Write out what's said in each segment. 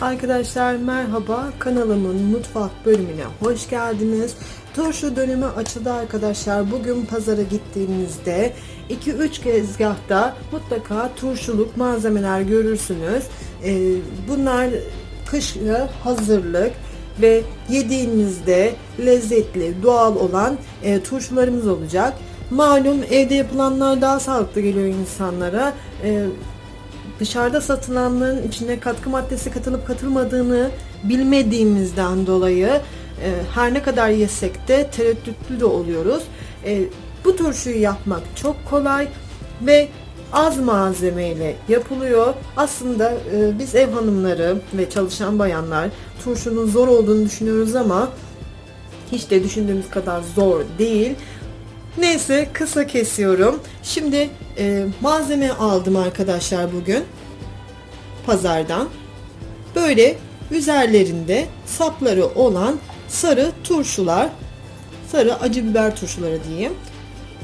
Arkadaşlar merhaba kanalımın mutfak bölümüne hoş geldiniz. Turşu dönemi açıldı arkadaşlar. Bugün pazara gittiğimizde 2-3 gezgahta mutlaka turşuluk malzemeler görürsünüz. Ee, bunlar kışa hazırlık ve yediğinizde lezzetli, doğal olan e, turşularımız olacak. Malum evde yapılanlar daha sağlıklı geliyor insanlara. Dışarıda satılanların içine katkı maddesi katılıp katılmadığını bilmediğimizden dolayı e, her ne kadar yesek de tereddütlü de oluyoruz. E, bu turşuyu yapmak çok kolay ve az malzemeyle yapılıyor. Aslında e, biz ev hanımları ve çalışan bayanlar turşunun zor olduğunu düşünüyoruz ama hiç de düşündüğümüz kadar zor değil. Neyse kısa kesiyorum. Şimdi e, malzeme aldım arkadaşlar bugün pazardan. Böyle üzerlerinde sapları olan sarı turşular, sarı acı biber turşuları diyeyim.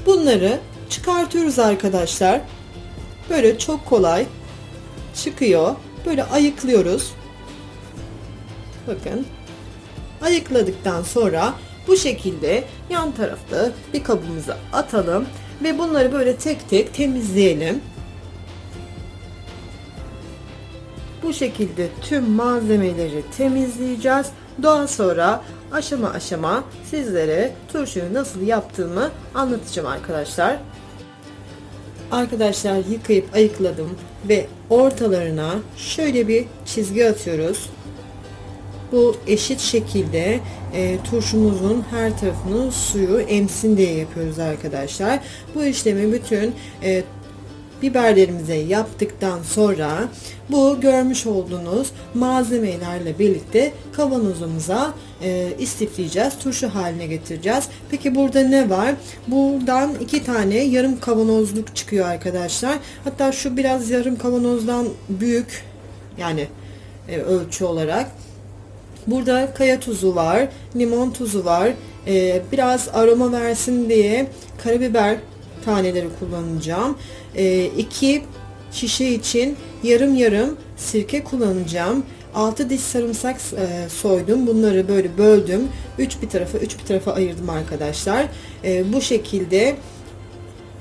Bunları çıkartıyoruz arkadaşlar. Böyle çok kolay çıkıyor. Böyle ayıklıyoruz. Bakın. Ayıkladıktan sonra bu şekilde yan tarafta bir kabımıza atalım ve bunları böyle tek tek temizleyelim. Bu şekilde tüm malzemeleri temizleyeceğiz. Daha sonra aşama aşama sizlere turşuyu nasıl yaptığımı anlatacağım arkadaşlar. Arkadaşlar yıkayıp ayıkladım ve ortalarına şöyle bir çizgi atıyoruz. Bu eşit şekilde e, turşumuzun her tarafının suyu emsin diye yapıyoruz arkadaşlar. Bu işlemi bütün e, biberlerimize yaptıktan sonra bu görmüş olduğunuz malzemelerle birlikte kavanozumuza e, istifleyeceğiz. Turşu haline getireceğiz. Peki burada ne var? Buradan iki tane yarım kavanozluk çıkıyor arkadaşlar. Hatta şu biraz yarım kavanozdan büyük yani e, ölçü olarak. Burada kaya tuzu var, limon tuzu var. Ee, biraz aroma versin diye karabiber taneleri kullanacağım. Ee, iki şişe için yarım yarım sirke kullanacağım. 6 diş sarımsak e, soydum. Bunları böyle böldüm. 3 bir tarafa 3 bir tarafa ayırdım arkadaşlar. E, bu şekilde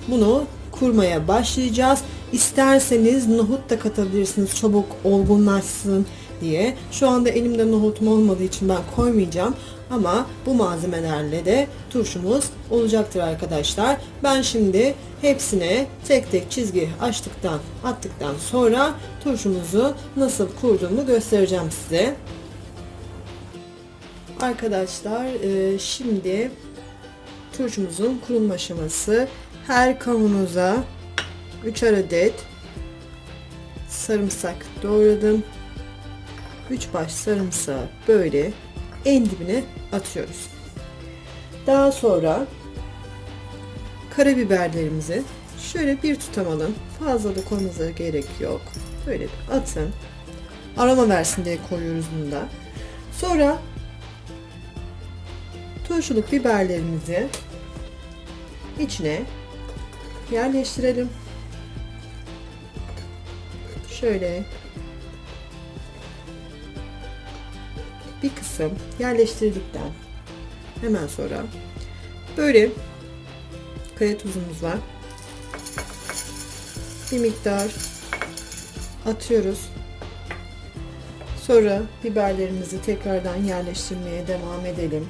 bunu kurmaya başlayacağız. İsterseniz nohut da katabilirsiniz. Çabuk olgunlaşsın diye. Şu anda elimde nohutum olmadığı için ben koymayacağım. Ama bu malzemelerle de turşumuz olacaktır arkadaşlar. Ben şimdi hepsine tek tek çizgi açtıktan attıktan sonra turşumuzu nasıl kurduğumu göstereceğim size. Arkadaşlar e, şimdi turşumuzun kurulma aşaması her kavanoza 3 adet sarımsak doğradım. 3 baş sarımsağı böyle en dibine atıyoruz. Daha sonra karabiberlerimizi şöyle bir tutam Fazla da koymanıza gerek yok. Böyle bir atın. Aroma versin diye koyuyoruz bunu da. Sonra turşuluk biberlerimizi içine yerleştirelim. Şöyle bir kısım yerleştirdikten hemen sonra böyle kaya tuzumuz var. Bir miktar atıyoruz. Sonra biberlerimizi tekrardan yerleştirmeye devam edelim.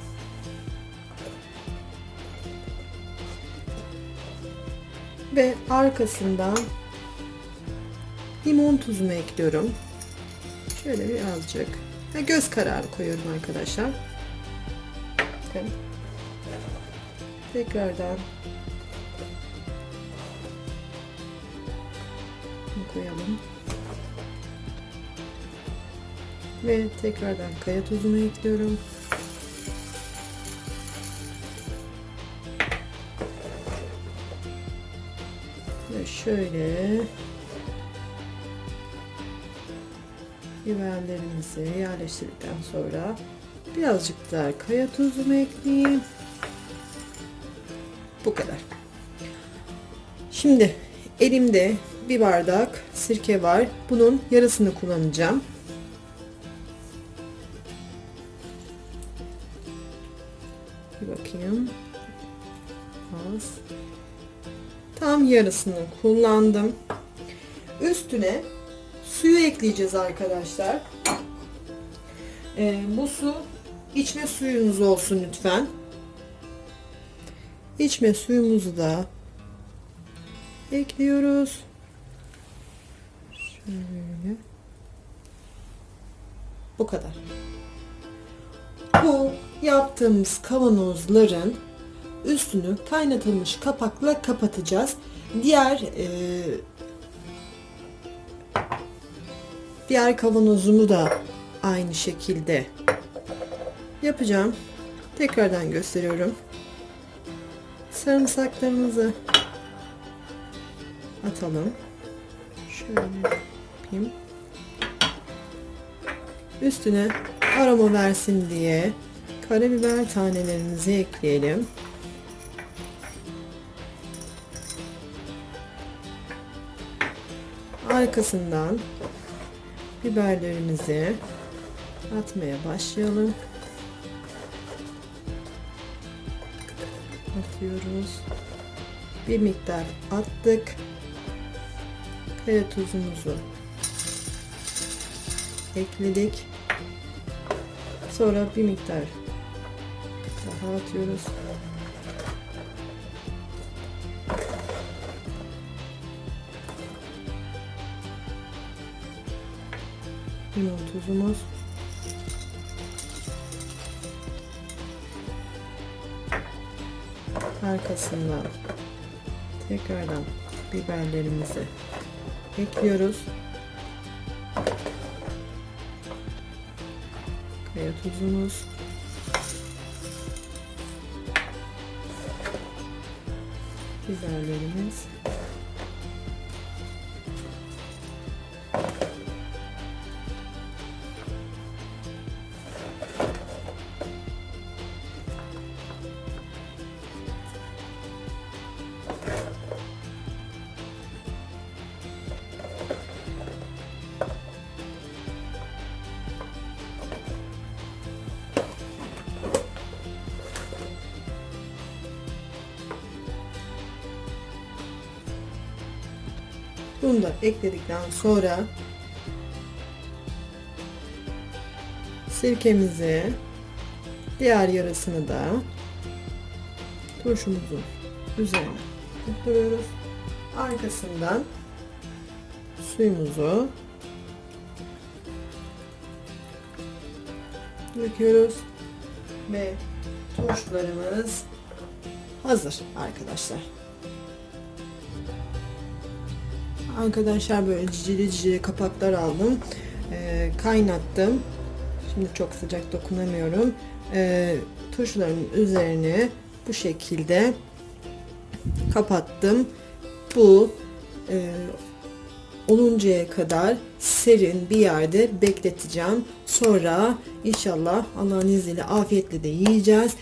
Ve arkasından limon tuzumu ekliyorum. Şöyle birazcık ve göz kararı koyuyorum arkadaşlar. Bakın. Tekrardan koyalım. Ve tekrardan kaya tuzunu ekliyorum. Ve şöyle biberlerimizi yerleştirdikten sonra birazcık daha kaya tuzumu ekleyeyim. Bu kadar. Şimdi elimde bir bardak sirke var. Bunun yarısını kullanacağım. Bir bakayım. Az. Tam yarısını kullandım. Üstüne suyu ekleyeceğiz arkadaşlar. Ee, bu su içme suyunuz olsun lütfen. İçme suyumuzu da ekliyoruz. Şöyle. Bu kadar. Bu yaptığımız kavanozların üstünü kaynatılmış kapakla kapatacağız. Diğer e, diğer kavanozumu da aynı şekilde yapacağım. Tekrardan gösteriyorum. Sarımsaklarımızı atalım. Şöyle yapayım. Üstüne aroma versin diye karabiber tanelerimizi ekleyelim. Arkasından biberlerimizi atmaya başlayalım. Atıyoruz. Bir miktar attık. Kaya tuzumuzu ekledik. Sonra bir miktar daha atıyoruz. Limon tuzumuz. Arkasından tekrardan biberlerimizi ekliyoruz. Kaya tuzumuz. Biberlerimiz. Bunu da ekledikten sonra sirkemizi diğer yarısını da turşumuzun üzerine döküyoruz. Arkasından suyumuzu döküyoruz ve turşularımız hazır arkadaşlar. Arkadaşlar böyle cicili cicili kapaklar aldım. Ee, kaynattım. Şimdi çok sıcak dokunamıyorum. Ee, turşuların üzerine bu şekilde kapattım. Bu e, oluncaya kadar serin bir yerde bekleteceğim. Sonra inşallah Allah'ın izniyle afiyetle de yiyeceğiz.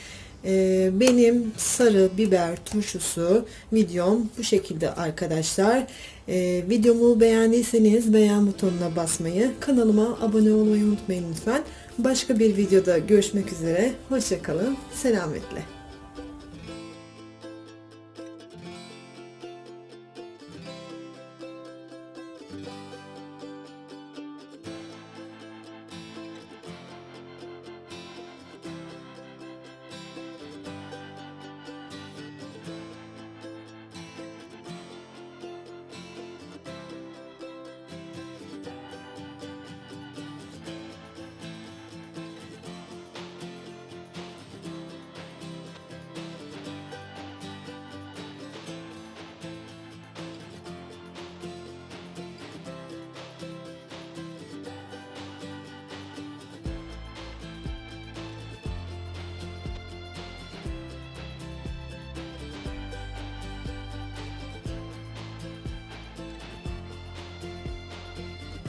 Ee, benim sarı biber turşusu videom bu şekilde arkadaşlar. Ee, videomu beğendiyseniz beğen butonuna basmayı, kanalıma abone olmayı unutmayın lütfen. Başka bir videoda görüşmek üzere. Hoşçakalın. Selametle.